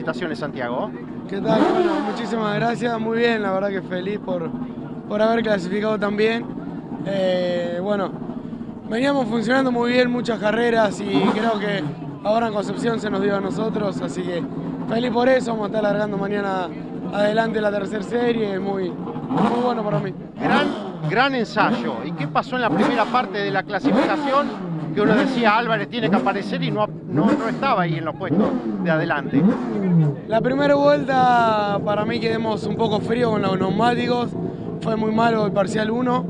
felicitaciones Santiago. ¿Qué tal? Bueno, muchísimas gracias, muy bien, la verdad que feliz por, por haber clasificado también. Eh, bueno, veníamos funcionando muy bien muchas carreras y creo que ahora en Concepción se nos dio a nosotros, así que feliz por eso, vamos a estar largando mañana adelante la tercera serie, muy, muy bueno para mí. Gran, gran ensayo. ¿Y qué pasó en la primera parte de la clasificación? Que uno decía Álvarez tiene que aparecer y no, no, no estaba ahí en los puestos de adelante. La primera vuelta para mí quedamos un poco frío con los neumáticos, fue muy malo el parcial 1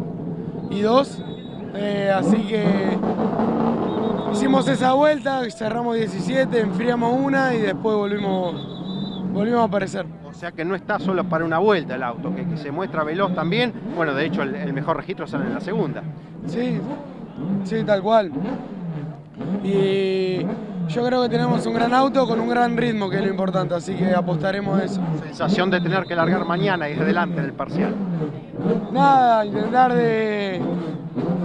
y 2, eh, así que hicimos esa vuelta, cerramos 17, enfriamos una y después volvimos, volvimos a aparecer. O sea que no está solo para una vuelta el auto, que, que se muestra veloz también. Bueno, de hecho el, el mejor registro sale en la segunda. Sí, sí, tal cual. Y yo creo que tenemos un gran auto con un gran ritmo, que es lo importante, así que apostaremos a eso. Sensación de tener que largar mañana y adelante en el parcial. Nada, intentar de,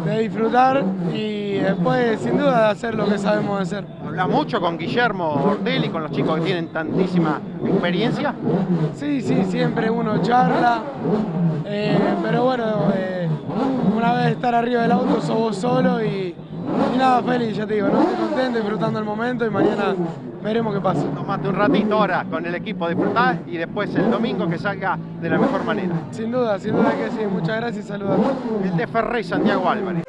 de disfrutar y después, sin duda, de hacer lo que sabemos hacer. ¿Habla mucho con Guillermo Ortelli, con los chicos que tienen tantísima experiencia? Sí, sí, siempre uno charla, eh, pero bueno, eh, una vez estar arriba del auto sos vos solo y, y nada, feliz, ya te digo, ¿no? estoy contento, disfrutando el momento y mañana veremos qué pasa. Tomate un ratito ahora con el equipo, disfrutá y después el domingo que salga de la mejor manera. Sin duda, sin duda que sí, muchas gracias y saludos. El de Ferrey Santiago Álvarez.